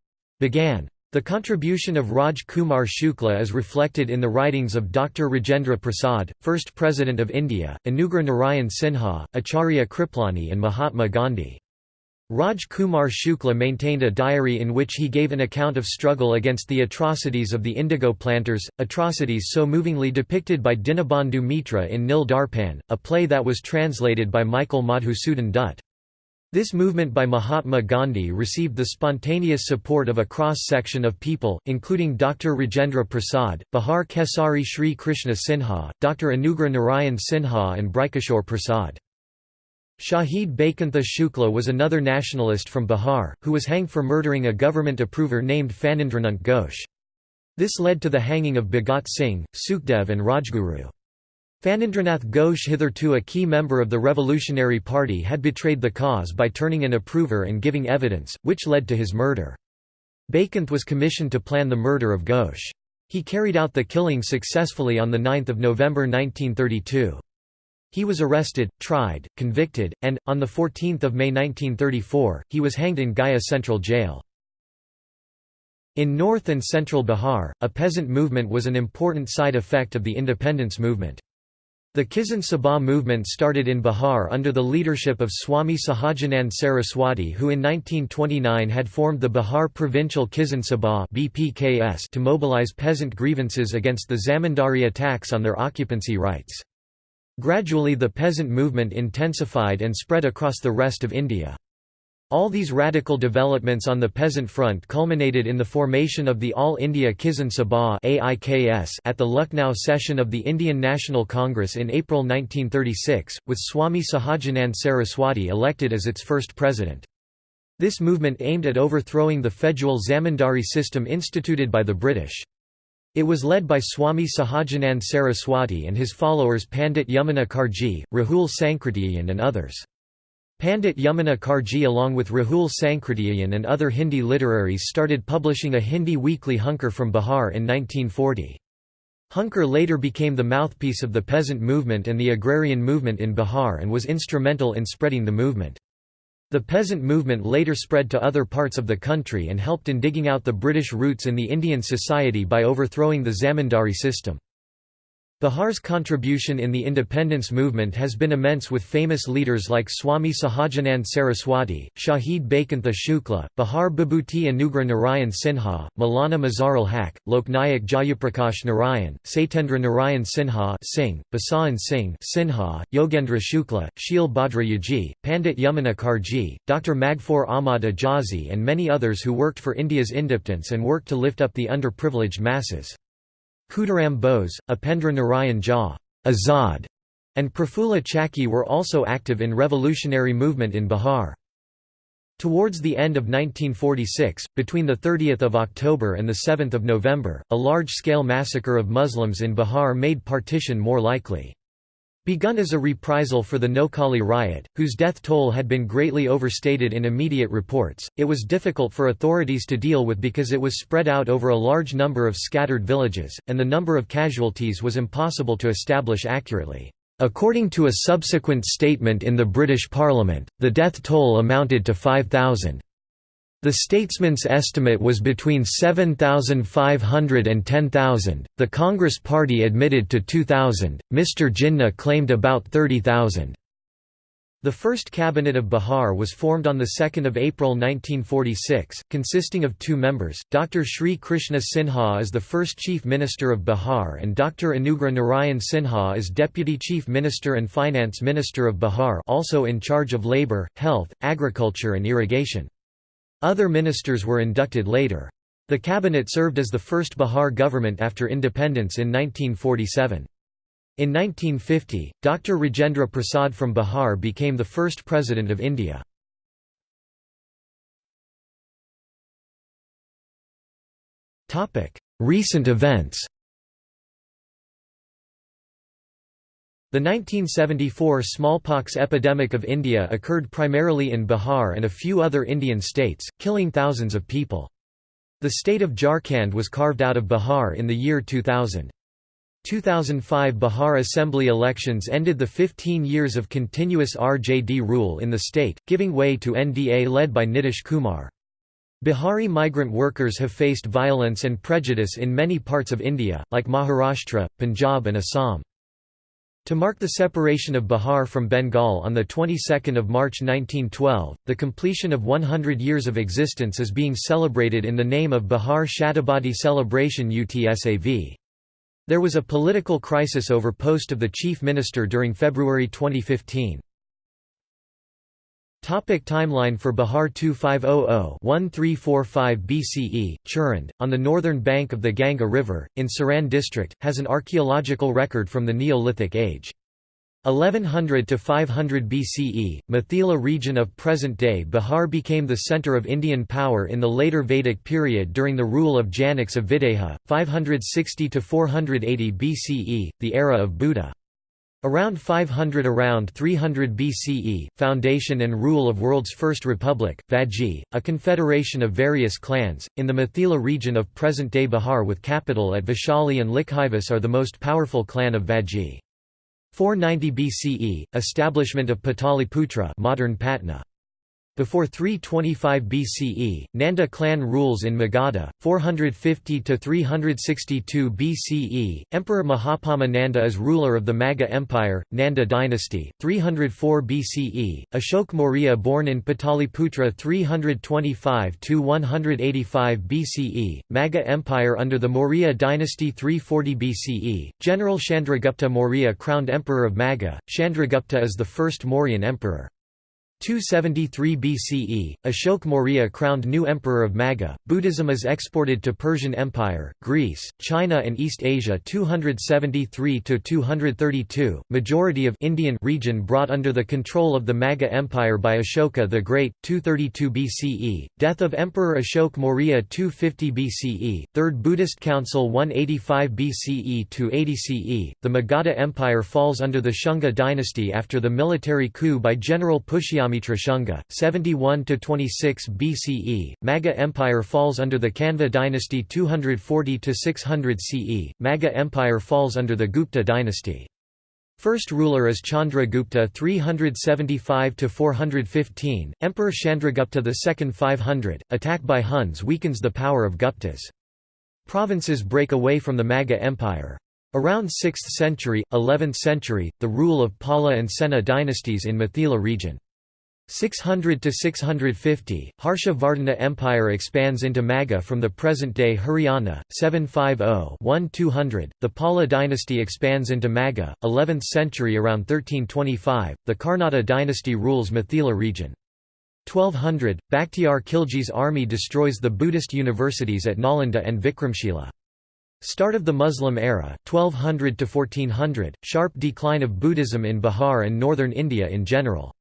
began. The contribution of Raj Kumar Shukla is reflected in the writings of Dr. Rajendra Prasad, first President of India, Anugrah Narayan Sinha, Acharya Kripalani and Mahatma Gandhi. Raj Kumar Shukla maintained a diary in which he gave an account of struggle against the atrocities of the indigo planters, atrocities so movingly depicted by Dinabandhu Mitra in Nil Darpan, a play that was translated by Michael Madhusudan Dutt. This movement by Mahatma Gandhi received the spontaneous support of a cross-section of people, including Dr. Rajendra Prasad, Bihar Kesari Sri Krishna Sinha, Dr. Anugrah Narayan Sinha and Brajkishore Prasad. Shahid Baikuntha Shukla was another nationalist from Bihar, who was hanged for murdering a government approver named Phanindranath Ghosh. This led to the hanging of Bhagat Singh, Sukhdev and Rajguru. Phanindranath Ghosh hitherto a key member of the Revolutionary Party had betrayed the cause by turning an approver and giving evidence, which led to his murder. Baikanth was commissioned to plan the murder of Ghosh. He carried out the killing successfully on 9 November 1932. He was arrested, tried, convicted, and, on 14 May 1934, he was hanged in Gaya Central Jail. In north and central Bihar, a peasant movement was an important side effect of the independence movement. The Kisan Sabha movement started in Bihar under the leadership of Swami Sahajanand Saraswati who in 1929 had formed the Bihar Provincial Kisan Sabha to mobilize peasant grievances against the zamindari attacks on their occupancy rights. Gradually the peasant movement intensified and spread across the rest of India. All these radical developments on the peasant front culminated in the formation of the All India Kisan Sabha at the Lucknow session of the Indian National Congress in April 1936, with Swami Sahajanand Saraswati elected as its first president. This movement aimed at overthrowing the federal zamindari system instituted by the British. It was led by Swami Sahajanand Saraswati and his followers Pandit Yamuna Karji, Rahul Sankrityayan and others. Pandit Yamuna Karji along with Rahul Sankrityayan and other Hindi literaries started publishing a Hindi weekly Hunkar from Bihar in 1940. Hunkar later became the mouthpiece of the peasant movement and the agrarian movement in Bihar and was instrumental in spreading the movement. The peasant movement later spread to other parts of the country and helped in digging out the British roots in the Indian society by overthrowing the zamindari system. Bihar's contribution in the independence movement has been immense with famous leaders like Swami Sahajanand Saraswati, Shahid Baikuntha Shukla, Bihar Bibhuti Anugrah Narayan Sinha, Maulana Mazharul Haque, Loknayak Jayaprakash Narayan, Satyendra Narayan Sinha Singh, Basawan Singh Sinha, Yogendra Shukla, Sheel Bhadra Yaji, Pandit Yamuna Karji, Dr. Magfoor Ahmad Ajazi and many others who worked for India's independence and worked to lift up the underprivileged masses. Khudiram Bose, Upendra Narayan Jha Azad, and Prafulla Chaki were also active in revolutionary movement in Bihar. Towards the end of 1946, between 30 October and 7 November, a large-scale massacre of Muslims in Bihar made partition more likely. Begun as a reprisal for the Noakhali riot, whose death toll had been greatly overstated in immediate reports, it was difficult for authorities to deal with because it was spread out over a large number of scattered villages, and the number of casualties was impossible to establish accurately. According to a subsequent statement in the British Parliament, the death toll amounted to 5,000. The statesman's estimate was between 7,500 and 10,000, the Congress Party admitted to 2,000, Mr Jinnah claimed about 30,000. The first cabinet of Bihar was formed on 2 April 1946, consisting of two members, Dr. Sri Krishna Sinha as the first Chief Minister of Bihar and Dr. Anugrah Narayan Sinha as Deputy Chief Minister and Finance Minister of Bihar also in charge of labour, health, agriculture and irrigation. Other ministers were inducted later. The cabinet served as the first Bihar government after independence in 1947. In 1950, Dr. Rajendra Prasad from Bihar became the first President of India. Recent events The 1974 smallpox epidemic of India occurred primarily in Bihar and a few other Indian states, killing thousands of people. The state of Jharkhand was carved out of Bihar in the year 2000. 2005 Bihar Assembly elections ended the 15 years of continuous RJD rule in the state, giving way to NDA led by Nitish Kumar. Bihari migrant workers have faced violence and prejudice in many parts of India, like Maharashtra, Punjab and Assam. To mark the separation of Bihar from Bengal on the 22nd of March 1912, the completion of 100 years of existence is being celebrated in the name of Bihar Shatabdi Celebration UTSAV. There was a political crisis over post of the chief minister during February 2015. Topic timeline for Bihar 2500-1345 BCE, Chirand, on the northern bank of the Ganga River, in Saran district, has an archaeological record from the Neolithic age. 1100 to 500 BCE, Mithila region of present-day Bihar became the centre of Indian power in the later Vedic period during the rule of Janaks of Videha, 560 to 480 BCE, the era of Buddha. Around 500 around 300 BCE, foundation and rule of world's first republic, Vajji, a confederation of various clans, in the Mithila region of present-day Bihar with capital at Vaishali and Licchavis are the most powerful clan of Vajji. 490 BCE, establishment of Pataliputra modern Patna. Before 325 BCE, Nanda clan rules in Magadha. 450 to 362 BCE, Emperor Mahapadma Nanda is ruler of the Magadha Empire, Nanda dynasty. 304 BCE, Ashok Maurya born in Pataliputra 325 to 185 BCE, Magadha Empire under the Maurya dynasty 340 BCE. General Chandragupta Maurya crowned emperor of Magadha. Chandragupta is the first Mauryan emperor. 273 BCE, Ashok Maurya crowned new emperor of Magadha. Buddhism is exported to Persian Empire, Greece, China and East Asia 273 to 232. Majority of Indian region brought under the control of the Magadha Empire by Ashoka the Great 232 BCE. Death of Emperor Ashok Maurya 250 BCE. Third Buddhist Council 185 BCE to 80 CE. The Magadha Empire falls under the Shunga dynasty after the military coup by General Pushyamitra Pushyamitra Shunga, 71–26 BCE, Magadha Empire falls under the Kanva dynasty 240–600 CE, Magadha Empire falls under the Gupta dynasty. First ruler is Chandragupta 375 to 415, Emperor Chandragupta II 500, attack by Huns weakens the power of Guptas. Provinces break away from the Magadha Empire. Around 6th century, 11th century, the rule of Pala and Sena dynasties in Mithila region. 600 to 650, Harsha Vardhana Empire expands into Magadha from the present-day Haryana. 750-1200, the Pala dynasty expands into Magadha. 11th century around 1325, the Karnata dynasty rules Mithila region. 1200, Bakhtiyar Khilji's army destroys the Buddhist universities at Nalanda and Vikramshila. Start of the Muslim era 1200 to 1400, sharp decline of Buddhism in Bihar and northern India in general.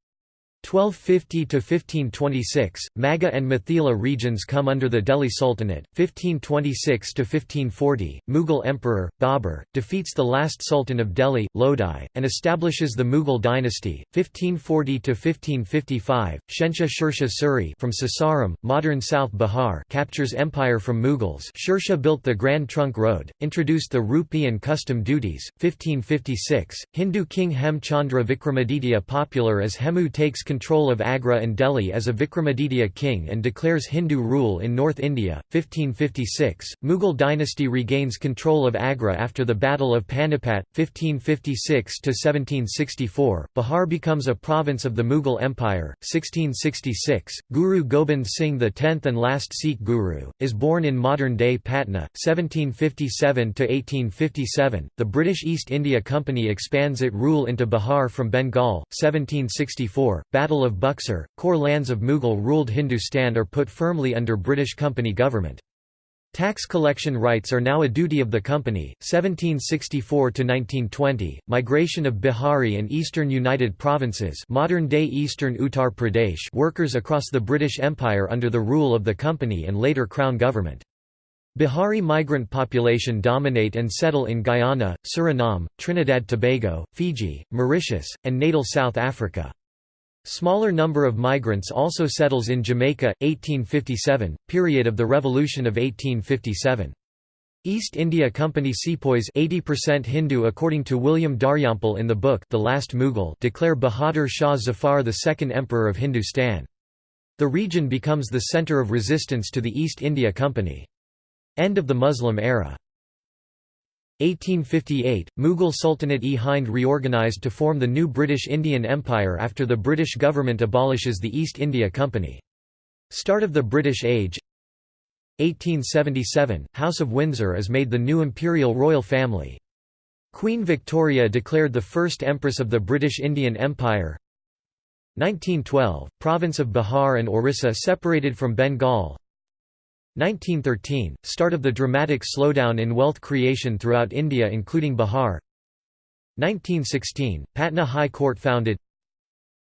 1250 to 1526 Magadha and Mithila regions come under the Delhi Sultanate. 1526 to 1540 Mughal emperor Babur defeats the last sultan of Delhi Lodi and establishes the Mughal dynasty. 1540 to 1555 Shensha Shershah Suri from Sasaram modern South Bihar captures empire from Mughals. Shershah built the Grand Trunk Road introduced the rupee and custom duties. 1556 Hindu king Hem Chandra Vikramaditya popular as Hemu takes control of Agra and Delhi as a Vikramaditya king and declares Hindu rule in North India. 1556, Mughal dynasty regains control of Agra after the Battle of Panipat. 1556 to 1764, Bihar becomes a province of the Mughal Empire. 1666, Guru Gobind Singh X and last Sikh Guru, is born in modern-day Patna. 1757 to 1857, the British East India Company expands its rule into Bihar from Bengal. 1764, Battle of Buxar, core lands of Mughal-ruled Hindustan are put firmly under British company government. Tax collection rights are now a duty of the company. 1764 to 1920, migration of Bihari and eastern United Provinces, modern-day eastern Uttar Pradesh, workers across the British Empire under the rule of the company and later crown government. Bihari migrant population dominate and settle in Guyana, Suriname, Trinidad-Tobago, Fiji, Mauritius, and natal South Africa. Smaller number of migrants also settles in Jamaica, 1857, period of the Revolution of 1857. East India Company sepoys 80% Hindu according to William Dalrymple in the book The Last Mughal declare Bahadur Shah Zafar the second emperor of Hindustan. The region becomes the centre of resistance to the East India Company. End of the Muslim era 1858, Mughal Sultanate-e Hind reorganised to form the new British Indian Empire after the British government abolishes the East India Company. Start of the British Age 1877, House of Windsor is made the new imperial royal family. Queen Victoria declared the first Empress of the British Indian Empire 1912, Province of Bihar and Orissa separated from Bengal 1913 – Start of the dramatic slowdown in wealth creation throughout India including Bihar 1916 – Patna High Court founded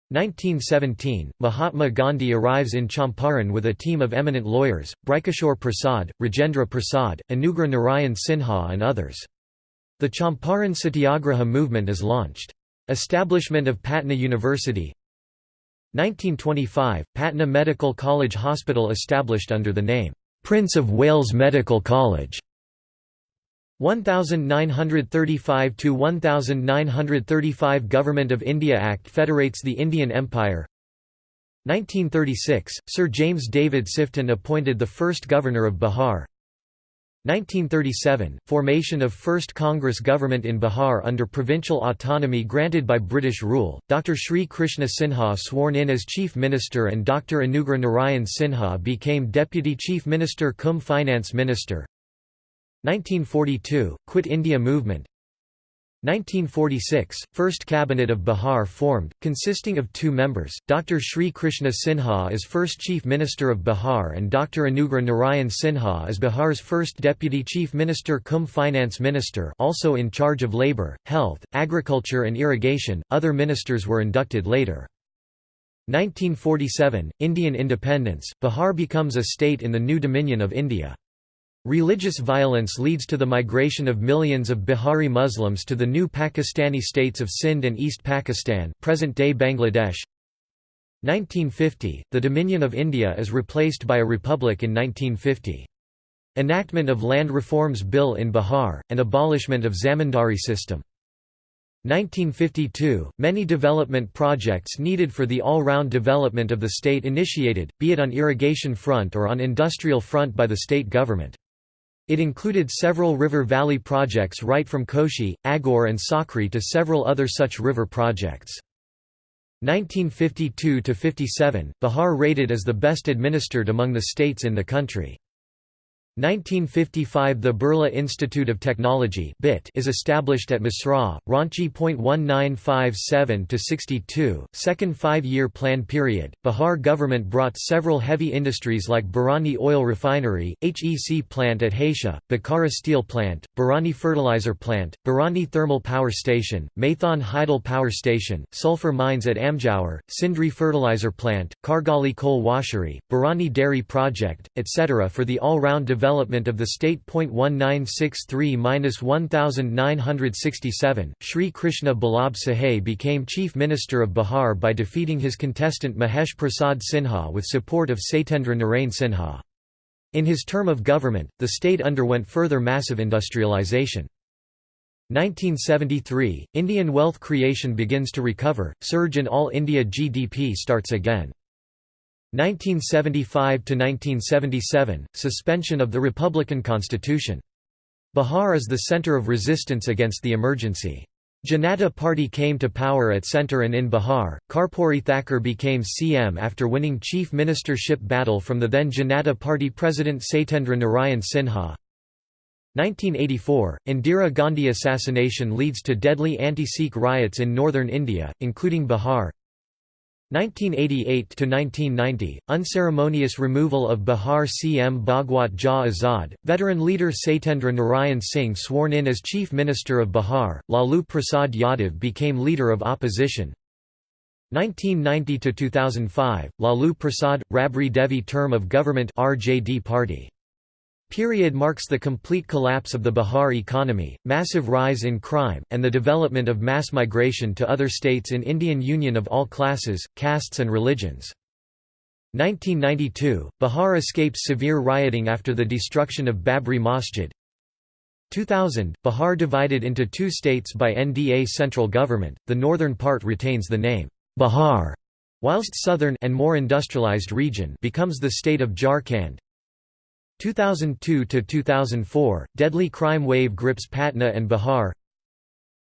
1917 – Mahatma Gandhi arrives in Champaran with a team of eminent lawyers, Brajkishore Prasad, Rajendra Prasad, Anugrah Narayan Sinha and others. The Champaran Satyagraha movement is launched. Establishment of Patna University 1925 – Patna Medical College Hospital established under the name Prince of Wales Medical College. 1935 to 1935 Government of India Act federates the Indian Empire. 1936 Sir James David Sifton appointed the first governor of Bihar 1937 Formation of first Congress government in Bihar under provincial autonomy granted by British rule. Dr Sri Krishna Sinha sworn in as chief minister and Dr Anugrah Narayan Sinha became deputy chief minister cum finance minister. 1942 Quit India movement 1946, first cabinet of Bihar formed, consisting of two members, Dr. Sri Krishna Sinha as first chief minister of Bihar and Dr. Anugrah Narayan Sinha as Bihar's first deputy chief minister cum finance minister also in charge of labour, health, agriculture and irrigation, other ministers were inducted later. 1947, Indian independence, Bihar becomes a state in the new Dominion of India. Religious violence leads to the migration of millions of Bihari Muslims to the new Pakistani states of Sindh and East Pakistan present-day Bangladesh 1950, the Dominion of India is replaced by a republic in 1950. Enactment of Land Reforms Bill in Bihar, and abolishment of zamindari system. 1952, many development projects needed for the all-round development of the state initiated, be it on irrigation front or on industrial front by the state government. It included several river valley projects right from Koshi, Aghore and Sakri to several other such river projects. 1952–57, Bihar rated as the best administered among the states in the country. 1955 The Birla Institute of Technology is established at Mesra, Ranchi. 1957–62, second five-year plan period, Bihar government brought several heavy industries like Barauni Oil Refinery, HEC plant at Hatia, Bokaro Steel Plant, Barauni Fertilizer Plant, Barauni Thermal Power Station, Maithon Hydel Power Station, sulfur mines at Amjhore, Sindri Fertilizer Plant, Kargali Coal Washery, Barauni Dairy Project, etc. for the all-round development development of the state. 1963–1967, Sri Krishna Ballabh Sahai became Chief Minister of Bihar by defeating his contestant Mahesh Prasad Sinha with support of Satyendra Narain Sinha. In his term of government, the state underwent further massive industrialization. 1973, Indian wealth creation begins to recover, surge in all India GDP starts again. 1975–1977, suspension of the Republican Constitution. Bihar is the centre of resistance against the emergency. Janata Party came to power at centre and in Bihar. Karpuri Thakur became CM after winning chief ministership battle from the then Janata Party president Satyendra Narayan Sinha. 1984, Indira Gandhi assassination leads to deadly anti-Sikh riots in northern India, including Bihar. 1988–1990, unceremonious removal of Bihar CM Bhagwat Jha Azad, veteran leader Satyendra Narayan Singh sworn in as Chief Minister of Bihar, Lalu Prasad Yadav became leader of opposition. 1990–2005, Lalu Prasad, Rabri Devi term of government RJD party period marks the complete collapse of the Bihar economy, massive rise in crime, and the development of mass migration to other states in Indian Union of all classes, castes and religions. 1992, Bihar escapes severe rioting after the destruction of Babri Masjid. 2000, Bihar divided into two states by NDA central government, the northern part retains the name, Bihar, whilst southern and more industrialized region becomes the state of Jharkhand. 2002 to 2004 deadly crime wave grips Patna and Bihar.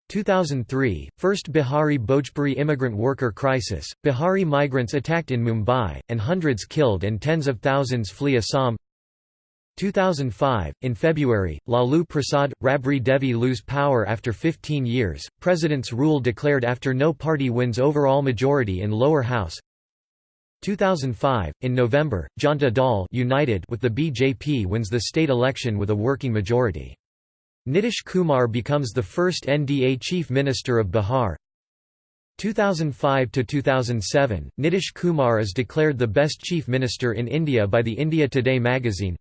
2003 first Bihari Bhojpuri immigrant worker crisis Bihari migrants attacked in Mumbai and hundreds killed and tens of thousands flee Assam. 2005 in February Lalu Prasad Rabri Devi lose power after 15 years president's rule declared after no party wins overall majority in lower house 2005, in November, Janta Dal United with the BJP wins the state election with a working majority. Nitish Kumar becomes the first NDA chief minister of Bihar. 2005 to 2007, Nitish Kumar is declared the best chief minister in India by the India Today magazine.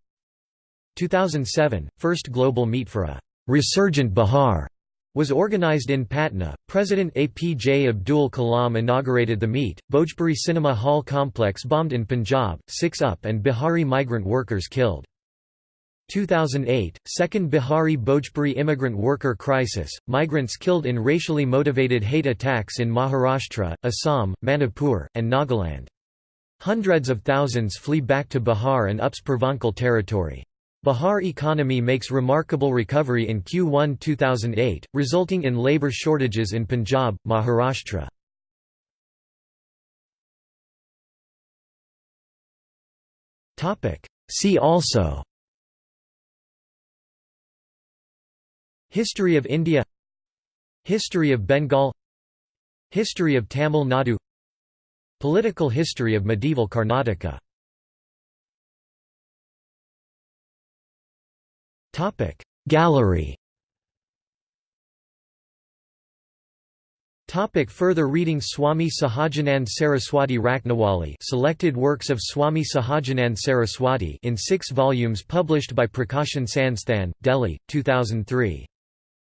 2007, first global meet for a resurgent Bihar was organized in Patna. President APJ Abdul Kalam inaugurated the meet. Bhojpuri Cinema Hall complex bombed in Punjab, 6 up and Bihari migrant workers killed. 2008, second Bihari Bhojpuri immigrant worker crisis, migrants killed in racially motivated hate attacks in Maharashtra, Assam, Manipur, and Nagaland. Hundreds of thousands flee back to Bihar and UPS Purvanchal territory. Bihar economy makes remarkable recovery in Q1 2008, resulting in labour shortages in Punjab, Maharashtra. See also History of India History of Bengal History of Tamil Nadu Political history of medieval Karnataka Topic Gallery Topic further reading Swami Sahajanand Saraswati Rachnawali Selected works of Swami Sahajanand Saraswati in six volumes published by Prakashan Sansthan, Delhi, 2003.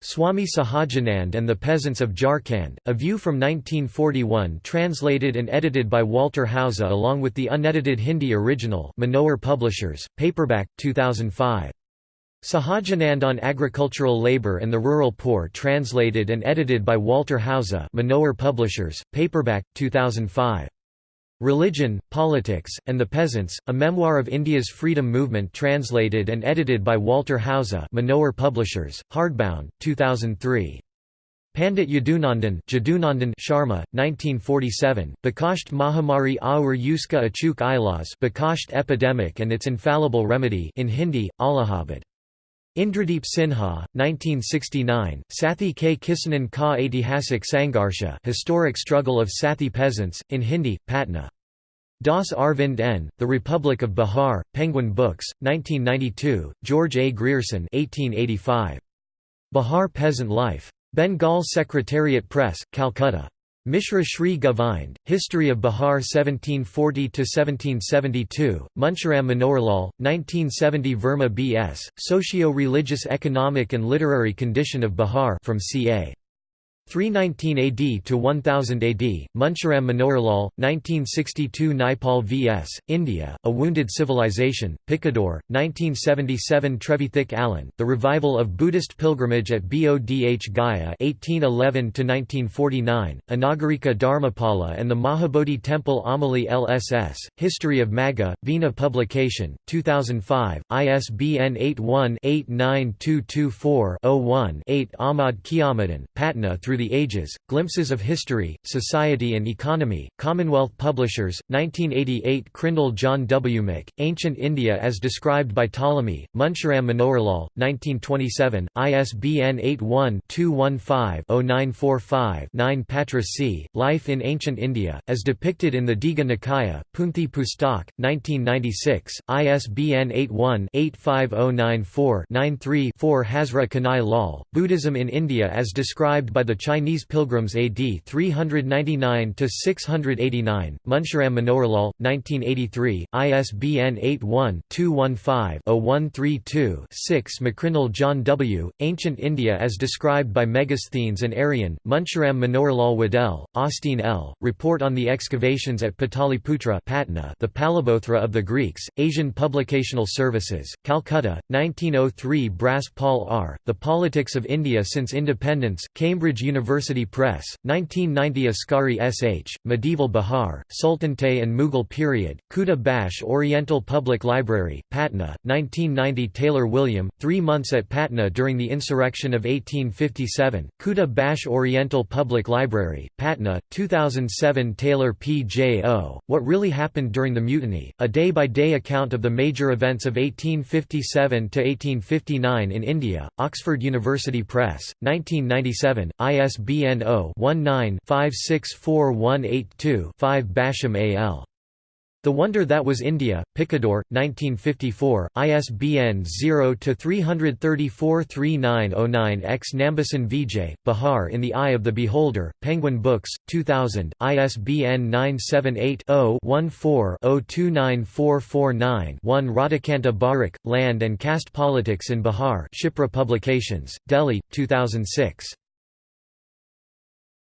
Swami Sahajanand and the Peasants of Jharkhand, A View from 1941 translated and edited by Walter Hauser along with the unedited Hindi original Manohar Publishers, paperback, 2005. Sahajanand on Agricultural Labor and the Rural Poor translated and edited by Walter Hauser Manohar Publishers, paperback, 2005. Religion, Politics, and the Peasants, a memoir of India's freedom movement translated and edited by Walter Hauser Manohar Publishers, hardbound, 2003. Pandit Yadunandan Sharma, 1947, Bakasht Mahamari Aur Uska Achuk Ilas Bakasht Epidemic and its Infallible Remedy in Hindi, Allahabad. Indradeep Sinha, 1969, Sathi K. Kisanan Ka Aitihasik Sangharsha Historic Struggle of Sathi Peasants, in Hindi, Patna. Das Arvind N., The Republic of Bihar, Penguin Books, 1992, George A. Grierson 1885. Bihar Peasant Life. Bengal Secretariat Press, Calcutta. Mishra Shri Govind, History of Bihar 1740–1772, Munshiram Manoharlal, 1970 Verma B.S., Socio-Religious Economic and Literary Condition of Bihar from C.A. 319 AD to 1000 AD, Munshiram Manoharlal, 1962 Naipaul V.S. India, A Wounded Civilization, Picador, 1977 Trevithick Allen, The Revival of Buddhist Pilgrimage at Bodh Gaya 1811–1949, Anagarika Dharmapala and the Mahabodhi Temple Amali LSS, History of Magadha, Veena Publication, 2005, ISBN 81-89224-01-8 Ahmad Qeyamuddin, Patna through through the Ages, Glimpses of History, Society and Economy, Commonwealth Publishers, 1988 Crindle John W. Mick, Ancient India as Described by Ptolemy, Munshiram Manoharlal, 1927, ISBN 81-215-0945-9 Patra C., Life in Ancient India, as depicted in the Digha Nikaya, Punthi Pustak, 1996, ISBN 81-85094-93-4 Hazra Kanai Lal, Buddhism in India as described by the Chinese pilgrims AD 399–689, Munshiram Manoharlal, 1983, ISBN 81-215-0132-6 McCrindle John W., Ancient India as described by Megasthenes and Arrian, Munshiram Manoharlal Waddell, Austin L., Report on the Excavations at Pataliputra Patna the Palibothra of the Greeks, Asian Publicational Services, Calcutta, 1903 Brass Paul R., The Politics of India Since Independence, Cambridge University University Press, 1990 Askari S.H., Medieval Bihar, Sultanate and Mughal Period, Khuda Bakhsh Oriental Public Library, Patna, 1990 Taylor William, Three Months at Patna during the Insurrection of 1857, Khuda Bakhsh Oriental Public Library, Patna, 2007 Taylor P.J.O., What Really Happened During the Mutiny, a day-by-day -day account of the major events of 1857–1859 in India, Oxford University Press, 1997, IS ISBN 0-19-564182-5 Basham A.L. The Wonder That Was India, Picador, 1954, ISBN 0-334-3909-X Nambisan Vijay, Bihar in the Eye of the Beholder, Penguin Books, 2000, ISBN 978-0-14-029449-1 Radhakanta Barak, Land and Caste Politics in Bihar Shipra Publications, Delhi, 2006.